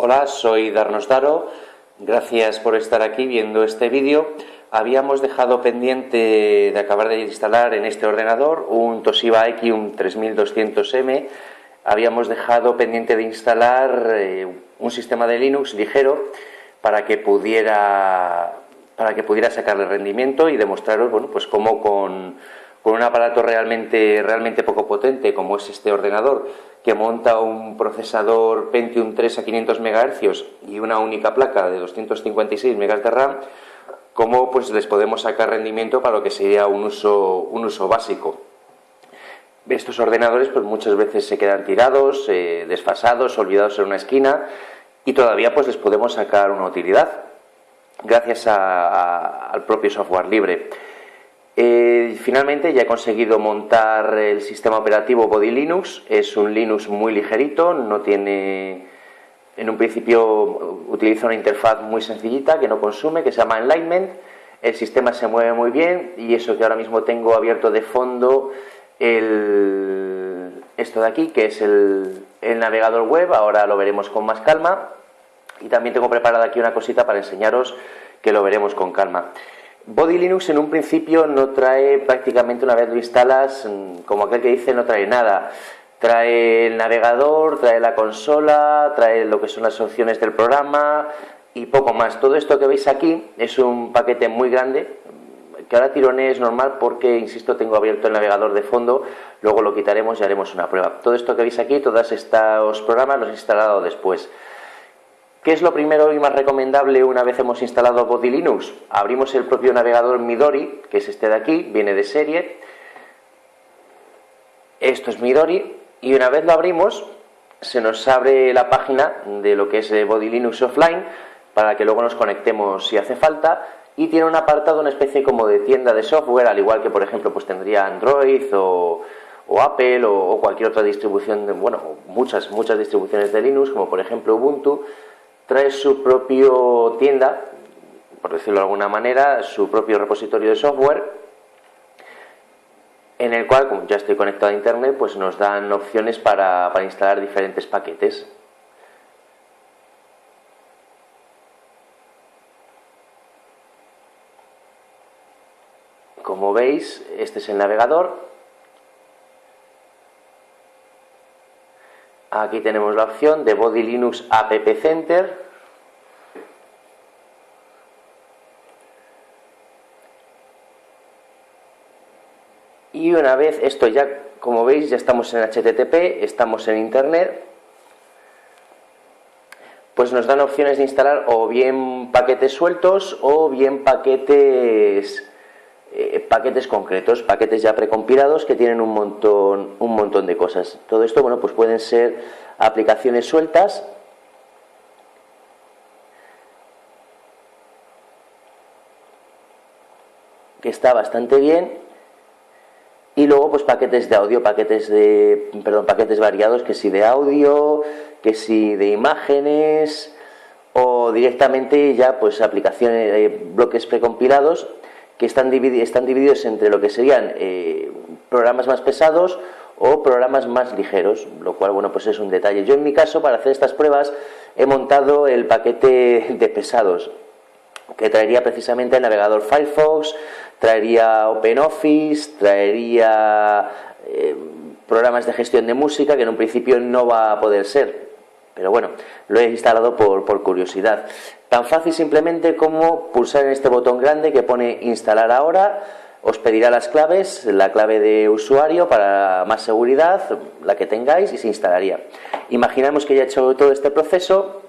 Hola, soy Darnos Daro. Gracias por estar aquí viendo este vídeo. Habíamos dejado pendiente de acabar de instalar en este ordenador un Toshiba Ekium 3200M. Habíamos dejado pendiente de instalar eh, un sistema de Linux ligero para que pudiera para que pudiera sacarle rendimiento y demostraros bueno, pues cómo con con un aparato realmente, realmente poco potente como es este ordenador que monta un procesador Pentium 3 a 500 MHz y una única placa de 256 MB de RAM, cómo pues les podemos sacar rendimiento para lo que sería un uso, un uso básico. Estos ordenadores pues muchas veces se quedan tirados, eh, desfasados, olvidados en una esquina y todavía pues les podemos sacar una utilidad gracias al propio software libre. Eh, finalmente ya he conseguido montar el sistema operativo Body Linux, es un Linux muy ligerito, no tiene, en un principio utiliza una interfaz muy sencillita que no consume, que se llama Enlightenment, el sistema se mueve muy bien y eso que ahora mismo tengo abierto de fondo el, esto de aquí, que es el, el navegador web, ahora lo veremos con más calma. Y también tengo preparada aquí una cosita para enseñaros que lo veremos con calma. Body Linux en un principio no trae prácticamente una vez lo instalas, mm, como aquel que dice, no trae nada. Trae el navegador, trae la consola, trae lo que son las opciones del programa y poco más. Todo esto que veis aquí es un paquete muy grande, que ahora tirone es normal porque, insisto, tengo abierto el navegador de fondo, luego lo quitaremos y haremos una prueba. Todo esto que veis aquí, todos estos programas los he instalado después. ¿Qué es lo primero y más recomendable una vez hemos instalado Body Linux? Abrimos el propio navegador Midori, que es este de aquí, viene de serie. Esto es Midori y una vez lo abrimos se nos abre la página de lo que es eh, Body Linux Offline para que luego nos conectemos si hace falta y tiene un apartado, una especie como de tienda de software, al igual que por ejemplo pues tendría Android o, Apple o, o, cualquier otra distribución, de, bueno, muchas, muchas distribuciones de Linux, como por ejemplo Ubuntu, trae su propio tienda, por decirlo de alguna manera, su propio repositorio de software, en el cual, como ya estoy conectado a internet, pues nos dan opciones para, para instalar diferentes paquetes. Como veis, este es el navegador, Aquí tenemos la opción de Body Linux App Center. Y una vez esto ya, como veis, ya estamos en HTTP, estamos en Internet, pues nos dan opciones de instalar o bien paquetes sueltos o bien paquetes eh, paquetes concretos, paquetes ya precompilados que tienen un montón, un montón de cosas. Todo esto, bueno, pues pueden ser aplicaciones sueltas que está bastante bien y luego pues paquetes de audio, paquetes de perdón, paquetes variados, que si de audio, que si de imágenes o directamente ya pues aplicaciones, eh, bloques precompilados que están, están divididos entre lo que serían eh, programas más pesados o programas más ligeros, lo cual, bueno, pues es un detalle. Yo en mi caso, para hacer estas pruebas, he montado el paquete de pesados, que traería precisamente el navegador Firefox, traería OpenOffice, traería eh, programas de gestión de música, que en un principio no va a poder ser, pero bueno, lo he instalado por, curiosidad. Tan fácil simplemente como pulsar en este botón grande que pone instalar ahora, os pedirá las claves, la clave de usuario para más seguridad, la que tengáis y se instalaría. Imaginamos que ya he hecho todo este proceso,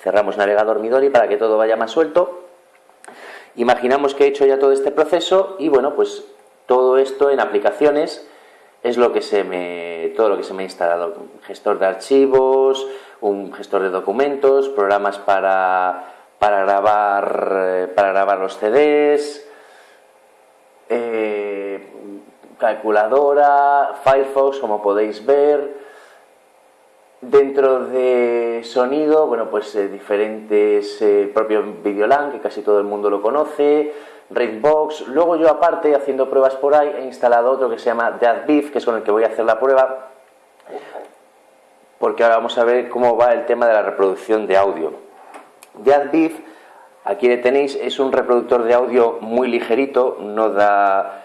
cerramos navegador Midori para que todo vaya más suelto. Imaginamos que he hecho ya todo este proceso y bueno, pues todo esto en aplicaciones es lo que se me, todo lo que se me ha instalado. Gestor de archivos, un gestor de documentos, programas para, para, grabar, eh, para grabar los CDs, eh, calculadora, Firefox, como podéis ver. Dentro de sonido, bueno, pues eh, diferentes, el propio Videolan, que casi todo el mundo lo conoce, Rainbox. Luego yo aparte, haciendo pruebas por ahí, he instalado otro que se llama Deadbeef, que es con el que voy a hacer la prueba. porque ahora vamos a ver cómo va el tema de la reproducción de audio. Jazz aquí le tenéis, es un reproductor de audio muy ligerito, no da,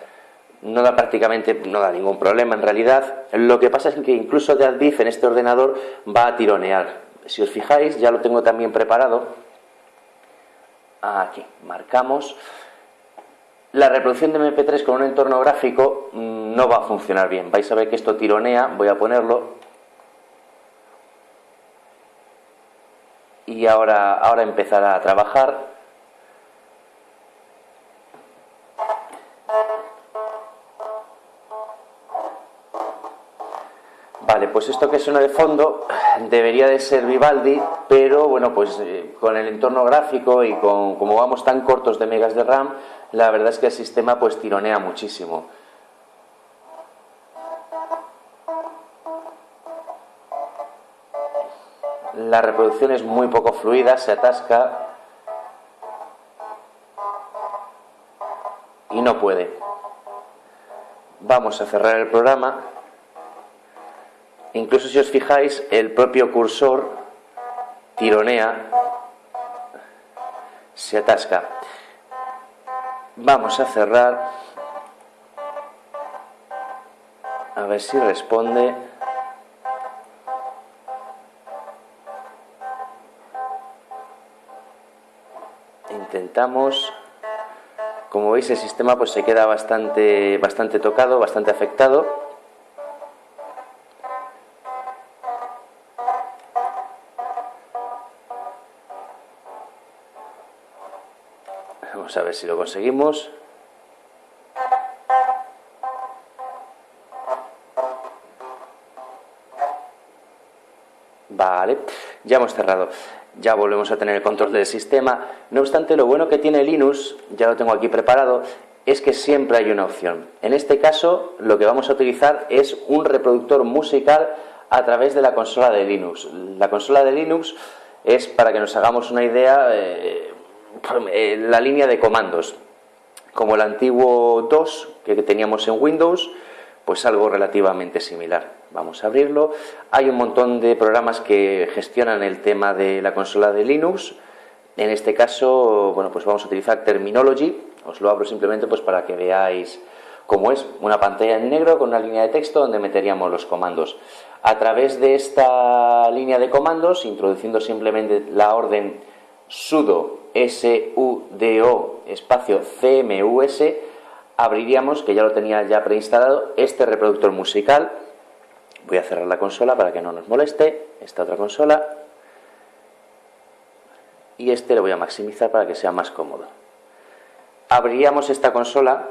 no da prácticamente, no da ningún problema en realidad. Lo que pasa es que incluso Jazz en este ordenador va a tironear. Si os fijáis, ya lo tengo también preparado. Aquí, marcamos. La reproducción de MP3 con un entorno gráfico mm, no va a funcionar bien. Vais a ver que esto tironea, voy a ponerlo. Y ahora, ahora empezará a trabajar. Pues esto que suena de fondo debería de ser Vivaldi, pero bueno, pues eh, con el entorno gráfico y con como vamos tan cortos de megas de RAM, la verdad es que el sistema pues tironea muchísimo. La reproducción es muy poco fluida, se atasca y no puede. Vamos a cerrar el programa. Incluso si os fijáis, el propio cursor tironea, se atasca. Vamos a cerrar. A ver si responde. Intentamos. Como veis el sistema pues se queda bastante bastante tocado, bastante afectado. A ver si lo conseguimos. Vale, ya hemos cerrado. Ya volvemos a tener el control del sistema. No obstante, lo bueno que tiene Linux, ya lo tengo aquí preparado, es que siempre hay una opción. En este caso, lo que vamos a utilizar es un reproductor musical a través de la consola de Linux. La consola de Linux es, para que nos hagamos una idea, eh, la línea de comandos, como el antiguo DOS que teníamos en Windows, pues algo relativamente similar. Vamos a abrirlo. Hay un montón de programas que gestionan el tema de la consola de Linux. En este caso, bueno, pues vamos a utilizar Terminology. Os lo abro simplemente pues para que veáis cómo es una pantalla en negro con una línea de texto donde meteríamos los comandos. A través de esta línea de comandos, introduciendo simplemente la orden sudo sudo espacio cmus abriríamos, que ya lo tenía ya preinstalado, este reproductor musical. Voy a cerrar la consola para que no nos moleste, esta otra consola. Y este lo voy a maximizar para que sea más cómodo. Abriríamos esta consola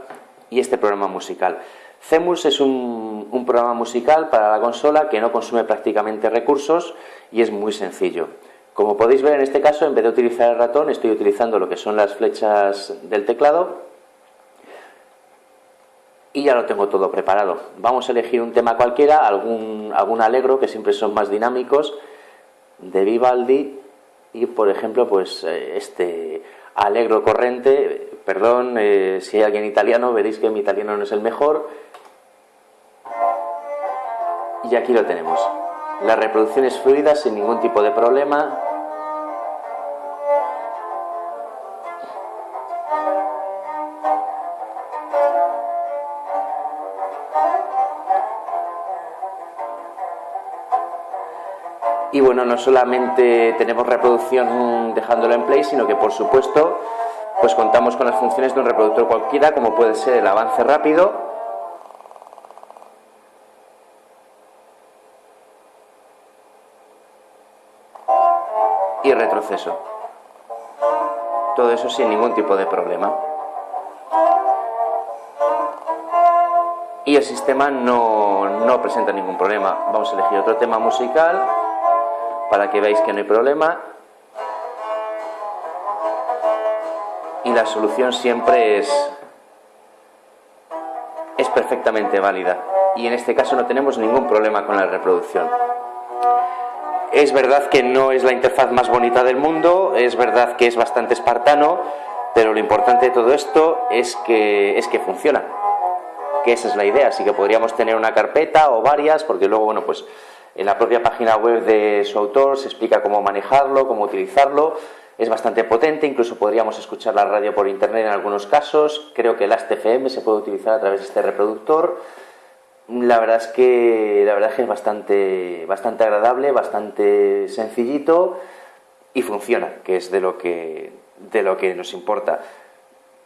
y este programa musical. CEMUS es un, un programa musical para la consola que no consume prácticamente recursos y es muy sencillo. Como podéis ver en este caso, en vez de utilizar el ratón, estoy utilizando lo que son las flechas del teclado y ya lo tengo todo preparado. Vamos a elegir un tema cualquiera, algún, algún alegro, que siempre son más dinámicos, de Vivaldi y, por ejemplo, pues eh, este alegro corriente, perdón, eh, si hay alguien italiano, veréis que mi italiano no es el mejor. Y aquí lo tenemos. La reproducción es fluida sin ningún tipo de problema. Y bueno, no solamente tenemos reproducción dejándolo en play, sino que por supuesto pues contamos con las funciones de un reproductor cualquiera, como puede ser el avance rápido, Todo eso sin ningún tipo de problema. Y el sistema no, no presenta ningún problema. Vamos a elegir otro tema musical para que veáis que no hay problema. Y la solución siempre es, es perfectamente válida. Y en este caso no tenemos ningún problema con la reproducción. Es verdad que no es la interfaz más bonita del mundo, es verdad que es bastante espartano, pero lo importante de todo esto es que, es que funciona, que esa es la idea, así que podríamos tener una carpeta o varias, porque luego, bueno, pues En la propia página web de su autor se explica cómo manejarlo, cómo utilizarlo. Es bastante potente, incluso podríamos escuchar la radio por internet en algunos casos. Creo que el AST-FM se puede utilizar a través de este reproductor. La verdad es que, la verdad es, que es bastante, bastante agradable, bastante sencillito y funciona, que es de lo que, de lo que nos importa.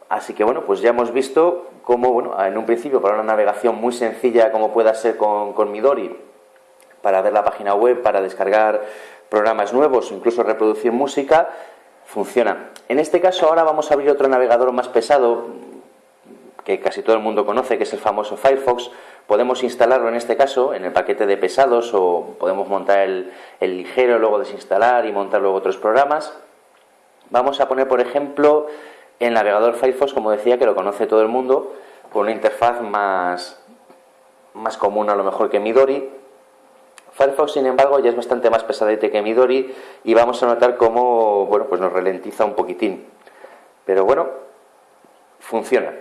Así que bueno, pues ya hemos visto cómo, bueno, en un principio para una navegación muy sencilla como pueda ser con, con Midori, para ver la página web, para descargar programas nuevos, incluso reproducir música, funciona. En este caso ahora vamos a abrir otro navegador más pesado que casi todo el mundo conoce, que es el famoso Firefox. Podemos instalarlo en este caso en el paquete de pesados o podemos montar el, el ligero, luego desinstalar y montar luego otros programas. Vamos a poner, por ejemplo, el navegador Firefox, como decía, que lo conoce todo el mundo, con una interfaz más, más común a lo mejor que Midori. Firefox, sin embargo, ya es bastante más pesadete que Midori y vamos a notar cómo bueno, pues nos ralentiza un poquitín. Pero bueno, funciona.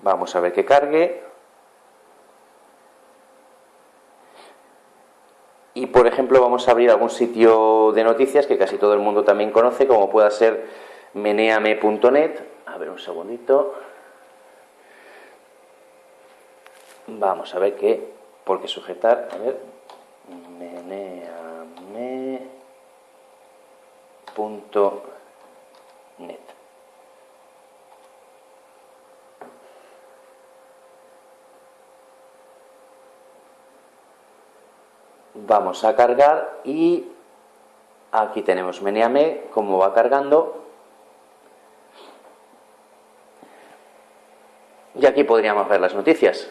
Vamos a ver que cargue. Y por ejemplo, vamos a abrir algún sitio de noticias que casi todo el mundo también conoce, como pueda ser meneame.net. A ver un segundito. Vamos a ver qué, por qué sujetar. A ver, meneame.net. Vamos a cargar y aquí tenemos Meneame, como va cargando. Y aquí podríamos ver las noticias.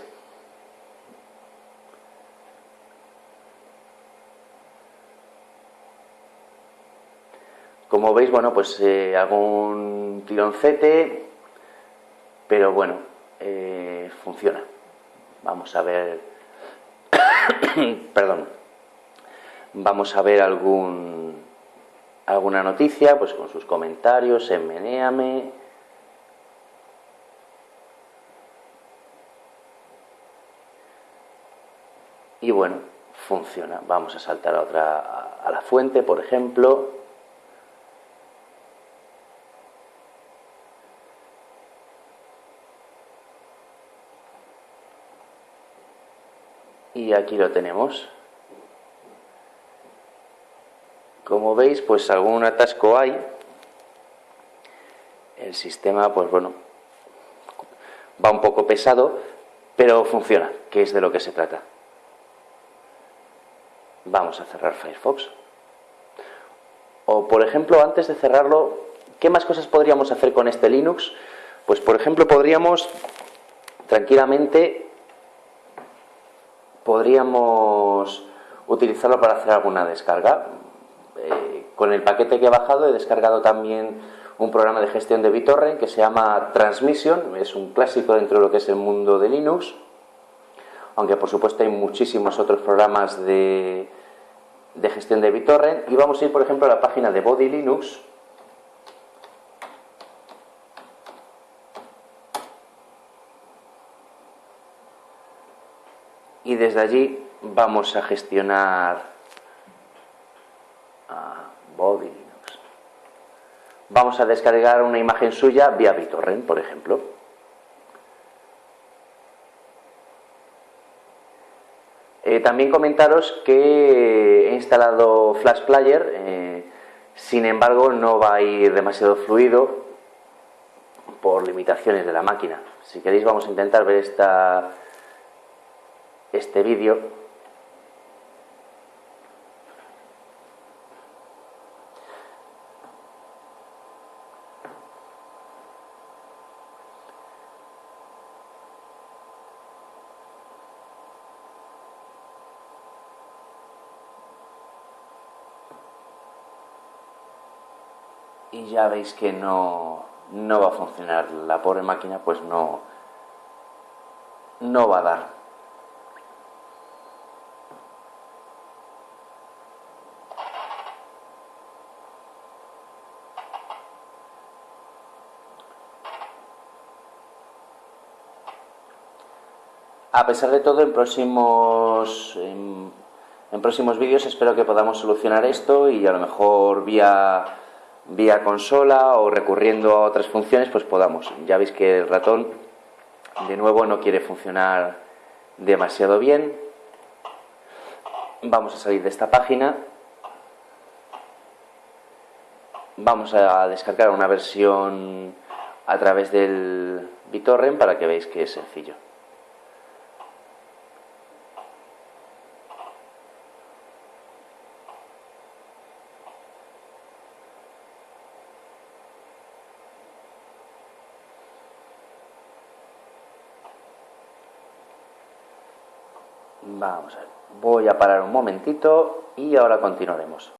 Como veis, bueno, pues eh, hago un tironcete, pero bueno, eh, funciona. Vamos a ver, perdón, vamos a ver algún, alguna noticia, pues con sus comentarios en Meneame. y bueno, funciona. Vamos a saltar a otra, a la fuente, por ejemplo. Y aquí lo tenemos. Como veis, pues algún atasco hay. El sistema, pues bueno, va un poco pesado, pero funciona, que es de lo que se trata. Vamos a cerrar Firefox. O, por ejemplo, antes de cerrarlo, ¿qué más cosas podríamos hacer con este Linux? Pues, por ejemplo, podríamos tranquilamente, podríamos utilizarlo para hacer alguna descarga. Con el paquete que he bajado he descargado también un programa de gestión de BitTorrent que se llama Transmission, es un clásico dentro de lo que es el mundo de Linux aunque por supuesto hay muchísimos otros programas de, de gestión de BitTorrent. Y vamos a ir, por ejemplo, a la página de Body Linux. Y desde allí vamos a gestionar a Linux. Vamos a descargar una imagen suya vía BitTorrent, por ejemplo. Eh, también comentaros que he instalado Flash Player, eh, sin embargo no va a ir demasiado fluido por limitaciones de la máquina. Si queréis vamos a intentar ver esta, este vídeo y ya veis que no, no va a funcionar. La pobre máquina pues no, no va a dar. A pesar de todo, en próximos, en En próximos vídeos espero que podamos solucionar esto y a lo mejor vía, vía consola o recurriendo a otras funciones pues podamos. Ya veis que el ratón de nuevo no quiere funcionar demasiado bien. Vamos a salir de esta página. Vamos a descargar una versión a través del BitTorrent para que veáis que es sencillo. Vamos a ver. Voy a parar un momentito y ahora continuaremos.